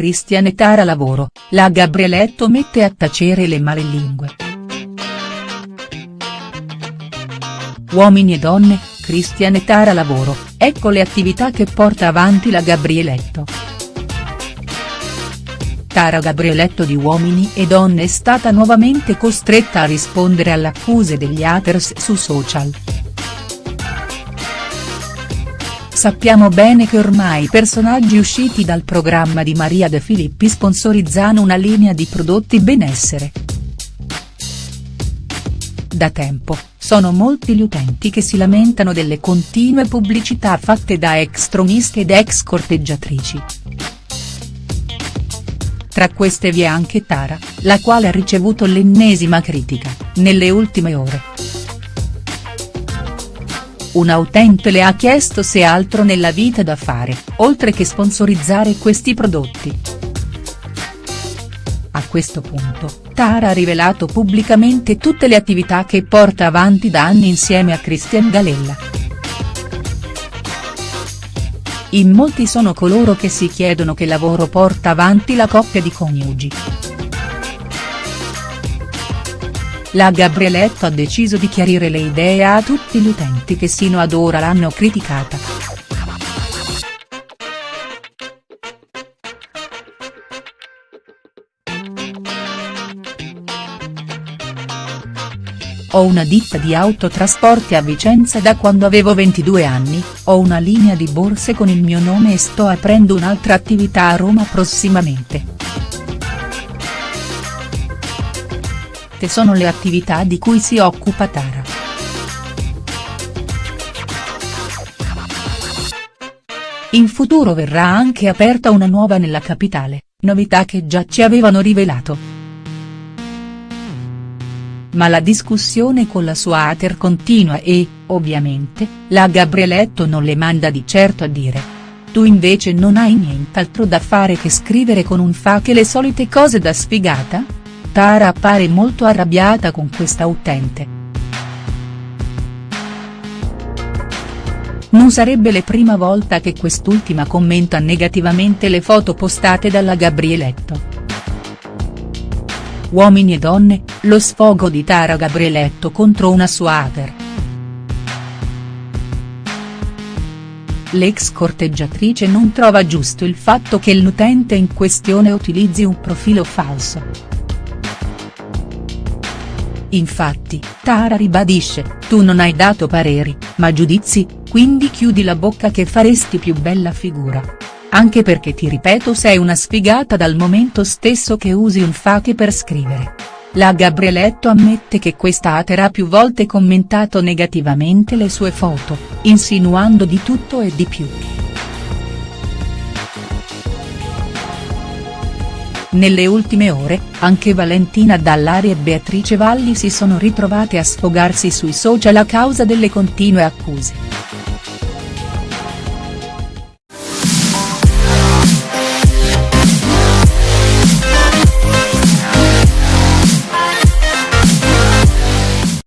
Cristian Tara lavoro, la Gabrieletto mette a tacere le malelingue. Uomini e donne, Cristian Tara lavoro, ecco le attività che porta avanti la Gabrieletto. Tara Gabrieletto di Uomini e Donne è stata nuovamente costretta a rispondere alle accuse degli haters su social. Sappiamo bene che ormai i personaggi usciti dal programma di Maria De Filippi sponsorizzano una linea di prodotti benessere. Da tempo, sono molti gli utenti che si lamentano delle continue pubblicità fatte da ex troniste ed ex corteggiatrici. Tra queste vi è anche Tara, la quale ha ricevuto l'ennesima critica, nelle ultime ore. Un utente le ha chiesto se ha altro nella vita da fare, oltre che sponsorizzare questi prodotti. A questo punto, Tara ha rivelato pubblicamente tutte le attività che porta avanti da anni insieme a Christian Galella. In molti sono coloro che si chiedono che lavoro porta avanti la coppia di coniugi. La Gabrieletto ha deciso di chiarire le idee a tutti gli utenti che sino ad ora l'hanno criticata. Ho una ditta di autotrasporti a Vicenza da quando avevo 22 anni, ho una linea di borse con il mio nome e sto aprendo un'altra attività a Roma prossimamente. Te sono le attività di cui si occupa Tara. In futuro verrà anche aperta una nuova nella capitale, novità che già ci avevano rivelato ma la discussione con la sua hater continua e, ovviamente, la Gabrieletto non le manda di certo a dire. Tu invece non hai nient'altro da fare che scrivere con un fa che le solite cose da sfigata? Tara appare molto arrabbiata con questa utente. Non sarebbe la prima volta che quest'ultima commenta negativamente le foto postate dalla Gabrieletto. Uomini e donne, lo sfogo di Tara Gabrieletto contro una sua hater. L'ex corteggiatrice non trova giusto il fatto che l'utente in questione utilizzi un profilo falso. Infatti, Tara ribadisce, tu non hai dato pareri, ma giudizi, quindi chiudi la bocca che faresti più bella figura. Anche perché ti ripeto sei una sfigata dal momento stesso che usi un fake per scrivere. La Gabrieletto ammette che questa hater ha più volte commentato negativamente le sue foto, insinuando di tutto e di più. Nelle ultime ore, anche Valentina Dallari e Beatrice Valli si sono ritrovate a sfogarsi sui social a causa delle continue accuse.